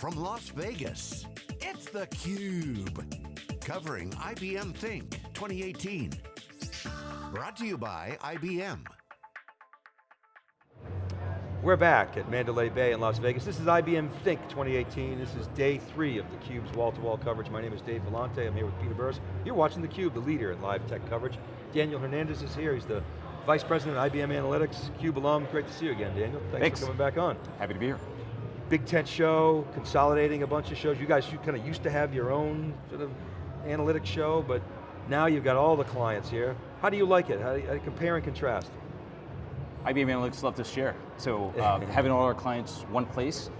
from Las Vegas, it's theCUBE. Covering IBM Think 2018. Brought to you by IBM. We're back at Mandalay Bay in Las Vegas. This is IBM Think 2018. This is day three of theCUBE's wall-to-wall coverage. My name is Dave Vellante, I'm here with Peter Burris. You're watching theCUBE, the leader in live tech coverage. Daniel Hernandez is here, he's the Vice President of IBM Analytics, CUBE alum. Great to see you again, Daniel. Thanks, Thanks. for coming back on. Happy to be here. Big tent show, consolidating a bunch of shows. You guys you kind of used to have your own sort of analytics show, but now you've got all the clients here. How do you like it? How do you, how do you compare and contrast? IBM Analytics love to share. So uh, having all our clients one place,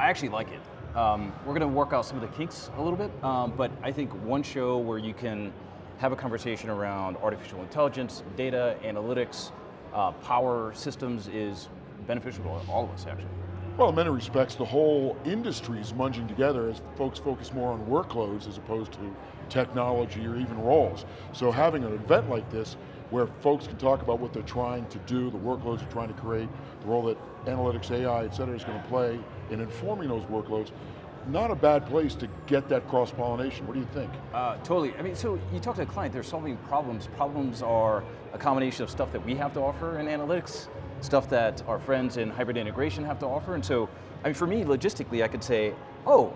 I actually like it. Um, we're going to work out some of the kinks a little bit, um, but I think one show where you can have a conversation around artificial intelligence, data, analytics, uh, power systems is beneficial to all of us actually. Well, in many respects, the whole industry is munging together as folks focus more on workloads as opposed to technology or even roles. So having an event like this where folks can talk about what they're trying to do, the workloads they're trying to create, the role that analytics, AI, et cetera, is going to play in informing those workloads, not a bad place to get that cross-pollination. What do you think? Uh, totally, I mean, so you talk to a client, they're solving problems. Problems are a combination of stuff that we have to offer in analytics, stuff that our friends in hybrid integration have to offer, and so, I mean, for me, logistically, I could say, oh,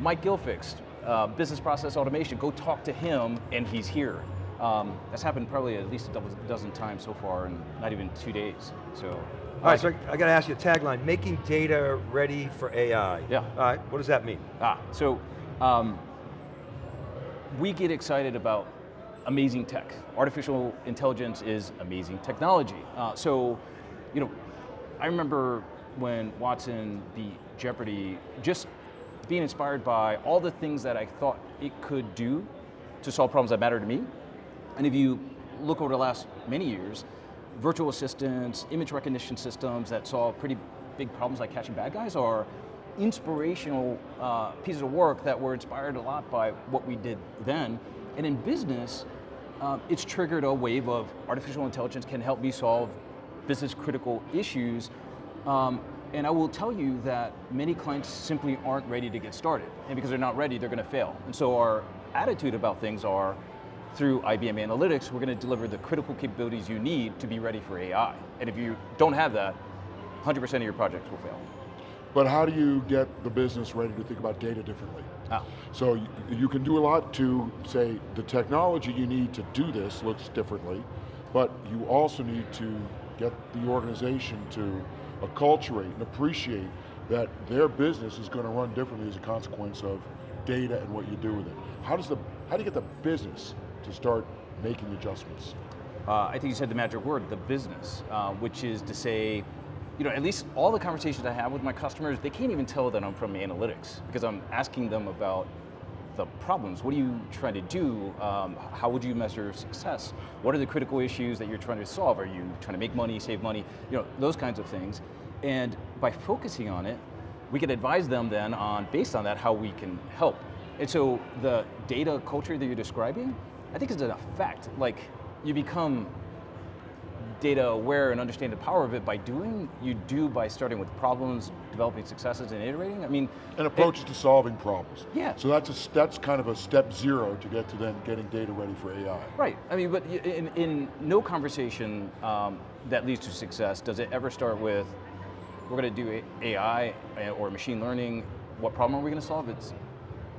Mike Gilfix, uh, business process automation, go talk to him, and he's here. Um, that's happened probably at least a dozen, dozen times so far in not even two days, so. All right, so I, I got to ask you a tagline, making data ready for AI. Yeah. All right, what does that mean? Ah, so um, we get excited about amazing tech. Artificial intelligence is amazing technology. Uh, so, you know, I remember when Watson beat Jeopardy, just being inspired by all the things that I thought it could do to solve problems that matter to me. And if you look over the last many years, virtual assistants, image recognition systems that solve pretty big problems like catching bad guys are inspirational uh, pieces of work that were inspired a lot by what we did then. And in business, uh, it's triggered a wave of artificial intelligence can help me solve business critical issues. Um, and I will tell you that many clients simply aren't ready to get started. And because they're not ready, they're going to fail. And so our attitude about things are, through IBM Analytics, we're going to deliver the critical capabilities you need to be ready for AI. And if you don't have that, 100% of your projects will fail. But how do you get the business ready to think about data differently? Ah. So you, you can do a lot to say the technology you need to do this looks differently, but you also need to get the organization to acculturate and appreciate that their business is going to run differently as a consequence of data and what you do with it. How does the, how do you get the business to start making adjustments? Uh, I think you said the magic word, the business, uh, which is to say, you know, at least all the conversations I have with my customers, they can't even tell that I'm from analytics because I'm asking them about the problems. What are you trying to do? Um, how would you measure success? What are the critical issues that you're trying to solve? Are you trying to make money, save money? You know, those kinds of things. And by focusing on it, we can advise them then on, based on that, how we can help. And so the data culture that you're describing, I think is an effect. Like, you become data aware and understand the power of it by doing, you do by starting with problems, developing successes and iterating. I mean- And approaches to solving problems. Yeah. So that's, a, that's kind of a step zero to get to then getting data ready for AI. Right, I mean, but in, in no conversation um, that leads to success does it ever start with, we're going to do AI or machine learning, what problem are we going to solve? It's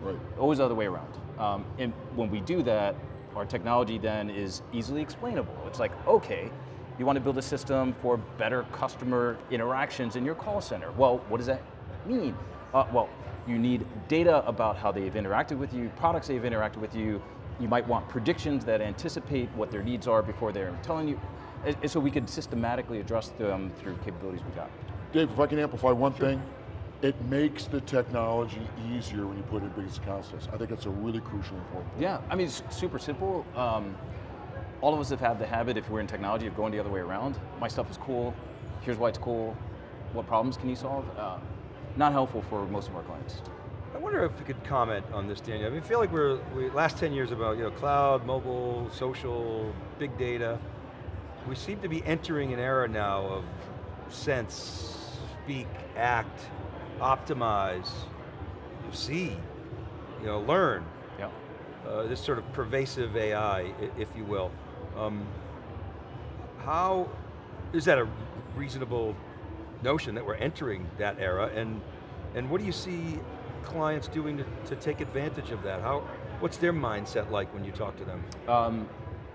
Right. always the other way around. Um, and when we do that, our technology then is easily explainable. It's like, okay, you want to build a system for better customer interactions in your call center. Well, what does that mean? Uh, well, you need data about how they've interacted with you, products they've interacted with you. You might want predictions that anticipate what their needs are before they're telling you. And, and so we could systematically address them through capabilities we got. Dave, if I can amplify one thing, it makes the technology easier when you put it in business concepts. I think it's a really crucial important point. Yeah, I mean, it's super simple. Um, all of us have had the habit, if we're in technology, of going the other way around. My stuff is cool, here's why it's cool, what problems can you solve? Uh, not helpful for most of our clients. I wonder if you could comment on this, Daniel. I mean, I feel like we're, we, last 10 years about you know, cloud, mobile, social, big data. We seem to be entering an era now of sense, speak, act, optimize. see, you know, learn, Yeah. uh, this sort of pervasive AI, if you will. Um, how, is that a reasonable notion that we're entering that era, and, and what do you see clients doing to, to take advantage of that? How, what's their mindset like when you talk to them? Um,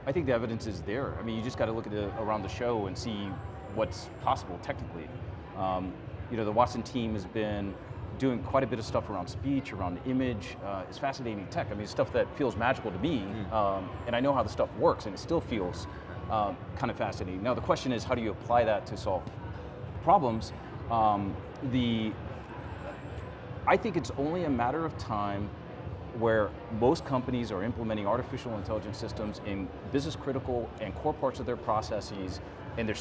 I think the evidence is there. I mean, you just got to look at the, around the show and see what's possible technically. Um, you know, the Watson team has been doing quite a bit of stuff around speech, around image. Uh, it's fascinating tech. I mean, stuff that feels magical to me, um, and I know how the stuff works, and it still feels um, kind of fascinating. Now, the question is, how do you apply that to solve problems? Um, the I think it's only a matter of time where most companies are implementing artificial intelligence systems in business critical and core parts of their processes, and they're,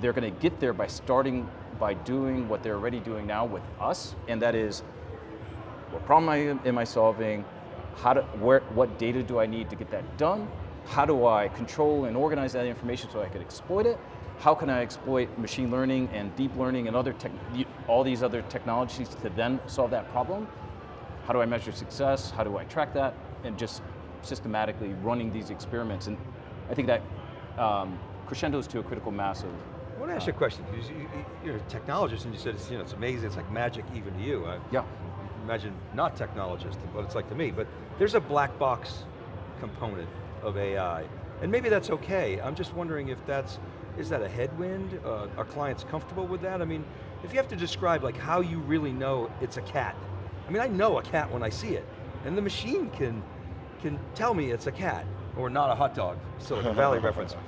they're going to get there by starting by doing what they're already doing now with us, and that is, what problem am, I solving? How do, where, what data do I need to get that done? How do I control and organize that information so I can exploit it? How can I exploit machine learning and deep learning and other all these other technologies to then solve that problem? How do I measure success? How do I track that? And just systematically running these experiments. And I think that um, crescendos to a critical mass of want to ask you a question, you, you- you're a technologist and you said it's, you know, it's amazing, it's like magic even to you. I Yeah. imagine not technologist, what it's like to me, but there's a black box component of AI, and maybe that's okay. I'm just wondering if that's, is that a headwind? Uh, are clients comfortable with that? I mean, if you have to describe like how you really know it's a cat. I mean, I know a cat when I see it, and the machine can, can tell me it's a cat, or not a hot dog, Silicon Valley reference.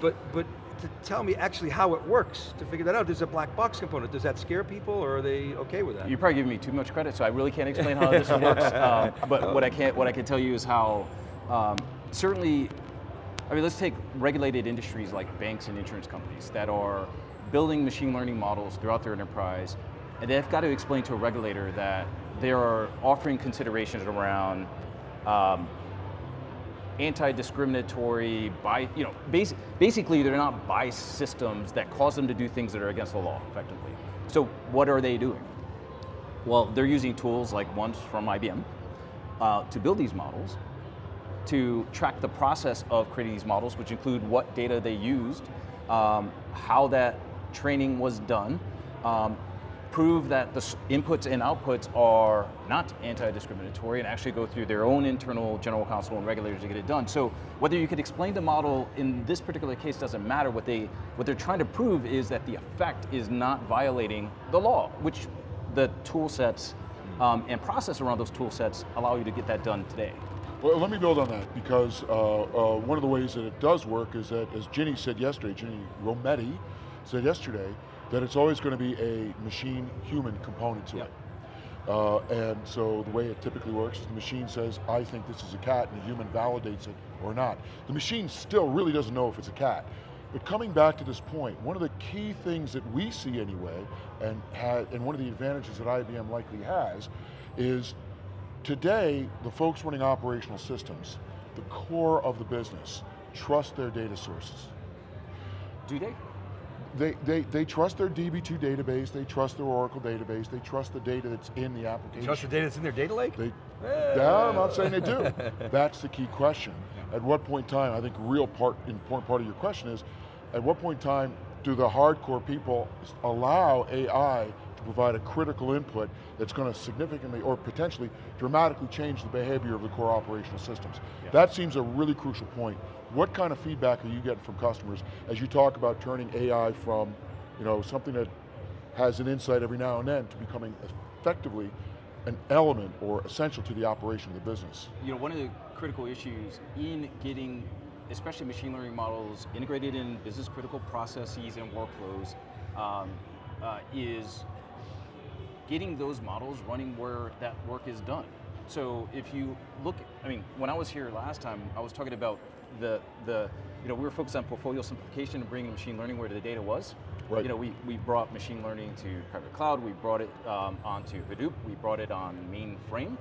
But, but to tell me actually how it works, to figure that out, there's a black box component. Does that scare people, or are they okay with that? You're probably giving me too much credit, so I really can't explain how this works. Um, but what I can what I can tell you is how um, certainly, I mean, let's take regulated industries like banks and insurance companies that are building machine learning models throughout their enterprise, and they've got to explain to a regulator that they are offering considerations around. Um, anti-discriminatory, by you know, basi- basically they're not bias systems that cause them to do things that are against the law, effectively. So what are they doing? Well, they're using tools like ones from IBM uh, to build these models, to track the process of creating these models, which include what data they used, um, how that training was done, um, prove that the inputs and outputs are not anti-discriminatory and actually go through their own internal general counsel and regulators to get it done. So whether you could explain the model in this particular case doesn't matter. What, they, what they're trying to prove is that the effect is not violating the law, which the tool sets um, and process around those tool sets allow you to get that done today. Well, let me build on that because uh, uh, one of the ways that it does work is that, as Ginny said yesterday, Ginny Rometty said yesterday, that it's always going to be a machine-human component to Yep. it. Uh, and so the way it typically works is the machine says, I think this is a cat, and the human validates it or not. The machine still really doesn't know if it's a cat. But coming back to this point, one of the key things that we see anyway, and, ha and one of the advantages that IBM likely has, is Today, the folks running operational systems, the core of the business, trust their data sources. Do they? They, they, they trust their DB2 database, they trust their Oracle database, they trust the data that's in the application. Trust the data that's in their data lake? They, eh. no, I'm not saying they do. That's the key question. At what point in time, I think real part, important part of your question is, at what point in time do the hardcore people allow AI to provide a critical input that's going to significantly or potentially dramatically change the behavior of the core operational systems? That seems a really crucial point. What kind of feedback are you getting from customers as you talk about turning AI from you know, something that has an insight every now and then to becoming effectively an element or essential to the operation of the business. You know, one of the critical issues in getting, especially machine learning models, integrated in business critical processes and workflows, um, uh, is getting those models running where that work is done. So if you look, I mean, when I was here last time, I was talking about the, the you know, we were focused on portfolio simplification and bringing machine learning where the data was. Right. You know, we, we brought machine learning to private cloud, we brought it um, onto Hadoop, we brought it on mainframe.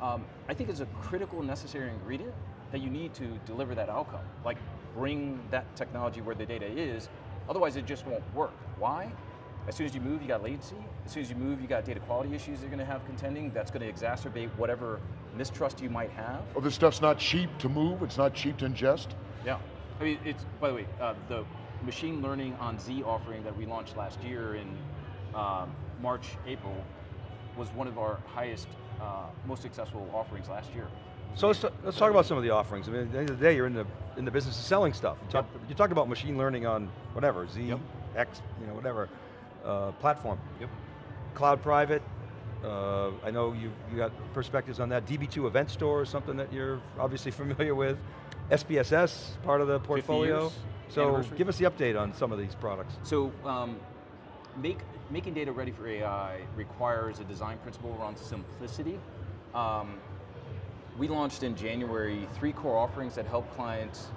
Um, I think it's a critical necessary ingredient that you need to deliver that outcome. Like bring that technology where the data is, otherwise it just won't work. Why? As soon as you move, you got latency. As soon as you move, you got data quality issues you're going to have contending. That's going to exacerbate whatever mistrust you might have. Oh, this stuff's not cheap to move, it's not cheap to ingest? Yeah. I mean, it's, by the way, uh, the machine learning on Z offering that we launched last year in um, March, April, was one of our highest, uh, most successful offerings last year. So let's, let's talk about some of the offerings. I mean, at the end of the day, you're in the, in the business of selling stuff. You, talk, you talked about machine learning on whatever, Z, Yep. X, you know, whatever, uh, platform. Yep. Cloud private, uh, I know you, you got perspectives on that. DB2 Event Store is something that you're obviously familiar with. SPSS, part of the portfolio. So give us the update on some of these products. So, um, make, making data ready for AI requires a design principle around simplicity. Um, we launched in January three core offerings that help clients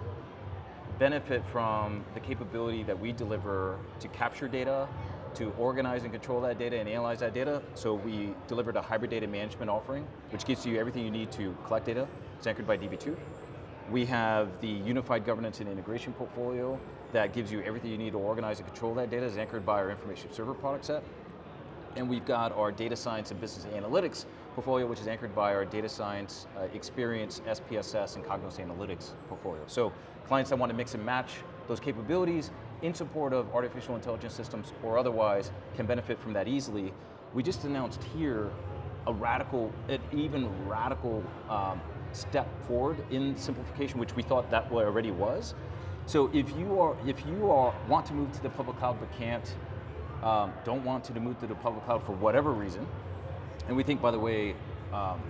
benefit from the capability that we deliver to capture data, to organize and control that data and analyze that data. So we delivered a hybrid data management offering, which gives you everything you need to collect data. It's anchored by DB2. We have the unified governance and integration portfolio that gives you everything you need to organize and control that data, is anchored by our information server product set. And we've got our data science and business analytics portfolio, which is anchored by our data science, uh, experience, SPSS, and Cognos Analytics portfolio. So clients that want to mix and match those capabilities in support of artificial intelligence systems or otherwise can benefit from that easily. We just announced here a radical, an even radical um, step forward in simplification, which we thought that already was. So if you are, if you are want to move to the public cloud but can't, um, don't want to move to the public cloud for whatever reason, and we think, by the way, um,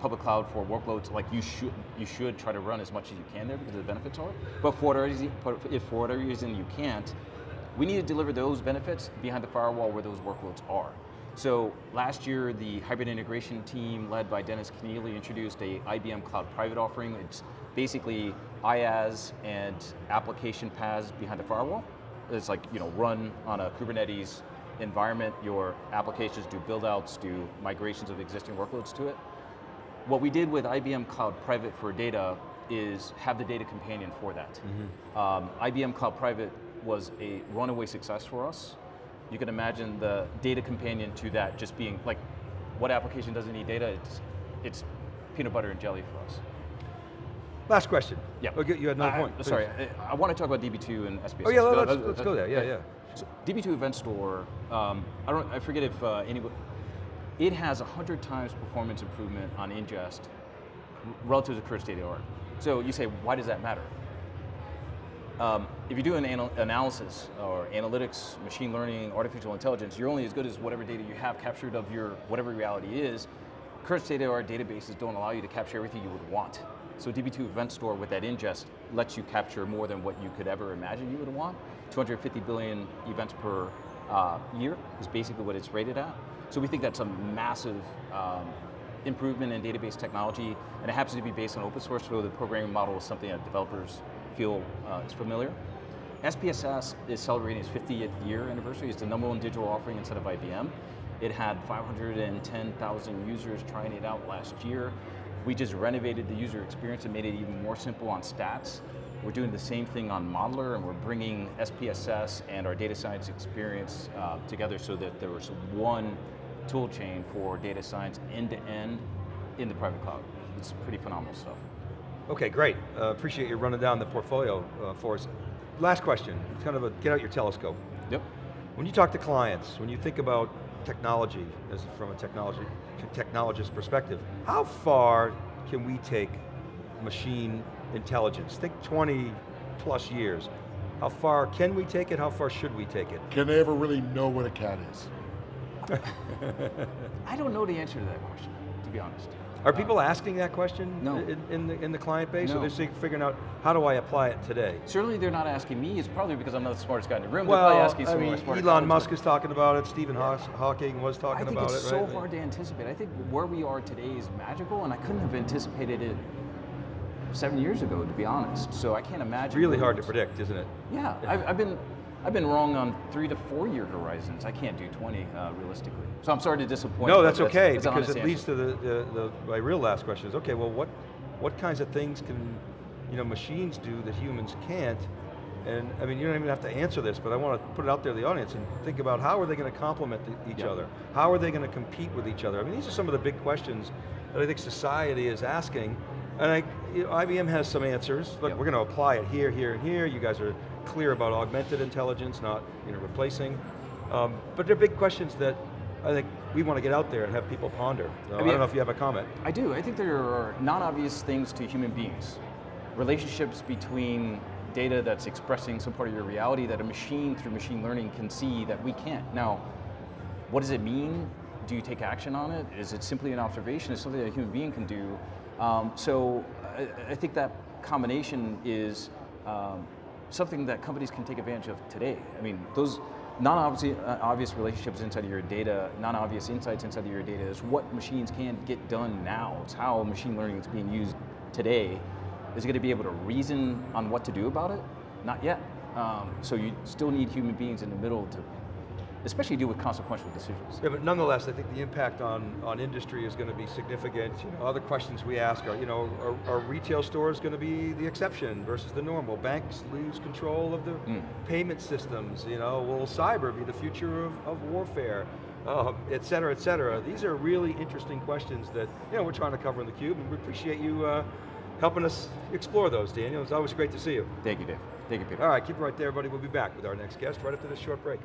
public cloud for workloads, like you should, you should try to run as much as you can there because of the benefits are. But for whatever reason, if for whatever reason you can't, we need to deliver those benefits behind the firewall where those workloads are. So last year, the hybrid integration team led by Denis Kennelly introduced a IBM Cloud Private offering. It's basically IaaS and application PaaS behind the firewall. It's like, you know, run on a Kubernetes environment, your applications do build outs, do migrations of existing workloads to it. What we did with IBM Cloud Private for data is have the data companion for that. Um, IBM Cloud Private was a runaway success for us. You can imagine the data companion to that just being like, what application doesn't need data? It's, it's peanut butter and jelly for us. Last question. Yeah. Okay, you had another I- point. Sorry, I, I want to talk about DB2 and SPSS. Oh yeah, No, let's, let's go there, yeah, yeah. So DB2 Event Store, um, I don't, I forget if uh, anybody, it has 100 times performance improvement on ingest relative to current state of the art. So you say, why does that matter? Um, if you do an anal analysis or analytics, machine learning, artificial intelligence, you're only as good as whatever data you have captured of your whatever reality is. Current state of the art databases don't allow you to capture everything you would want. So DB2 Event Store with that ingest lets you capture more than what you could ever imagine you would want. 250 billion events per uh, year is basically what it's rated at. So we think that's a massive um, improvement in database technology, and it happens to be based on open source, so the programming model is something that developers feel uh, is familiar. SPSS is celebrating its 50th year anniversary. It's the number one digital offering inside of IBM. It had 510,000 users trying it out last year. We just renovated the user experience and made it even more simple on stats. We're doing the same thing on Modeler, and we're bringing SPSS and our data science experience uh, together so that there was one tool chain for data science end to end in the private cloud. It's pretty phenomenal stuff. Okay, great. Uh, appreciate you running down the portfolio uh, for us. Last question, it's kind of a, get out your telescope. Yep. When you talk to clients, when you think about technology, as from a technology, technologist perspective, how far can we take machine intelligence? Think 20 plus years. How far can we take it? How far should we take it? Can they ever really know what a cat is? I don't know the answer to that question, to be honest. Are uh, people asking that question No. in, in, the, in the client base? Or they're figuring out, how do I apply it today? Certainly they're not asking me, it's probably because I'm not the smartest guy in the room. They're probably asking I some of mean, Elon colleagues, Musk is talking about it, Stephen Haw- Hawking was I talking think about it's it, so right? hard to anticipate. I think where we are today is magical, and I couldn't have anticipated it seven years ago, to be honest. So I can't imagine. Really hard to predict, isn't it? Yeah, I've, I've been, I've been wrong on three to four year horizons. I can't do 20 uh, realistically. So I'm sorry to disappoint. No, that's okay, it's an because it leads answer. to the, the, the, my real last question is, okay, well what, what kinds of things can, you know, machines do that humans can't, And I mean, you don't even have to answer this, but I want to put it out there to the audience and think about how are they going to complement each Yeah. other? How are they going to compete with each other? I mean, these are some of the big questions that I think society is asking. And I, you know, IBM has some answers. Look, Yeah. we're going to apply it here, here, and here. You guys are clear about augmented intelligence, not you know, replacing. Um, but they're big questions that I think we want to get out there and have people ponder. So I, mean- don't know if you have a comment. I do. I think there are non-obvious things to human beings. Relationships between data that's expressing some part of your reality that a machine through machine learning can see that we can't. Now, what does it mean? Do you take action on it? Is it simply an observation? Is something that a human being can do? Um, so I, I think that combination is um, something that companies can take advantage of today. I mean, those non-obvious uh, obvious relationships inside of your data, non-obvious insights inside of your data is what machines can get done now. It's how machine learning is being used today. Is going to be able to reason on what to do about it? Not yet. Um, so you still need human beings in the middle to especially deal with consequential decisions. Yeah, but nonetheless, I think the impact on, on industry is going to be significant. You know, other questions we ask are, you know, are, are retail stores going to be the exception versus the normal? Banks lose control of the Mm. payment systems, you know, will cyber be the future of, of warfare? Uh, et cetera, et cetera. These are really interesting questions that, you know, we're trying to cover in theCUBE, and we appreciate you uh, helping us explore those, Daniel. It's always great to see you. Thank you, Dave. Thank you, Peter. All right, keep it right there, everybody. We'll be back with our next guest right after this short break.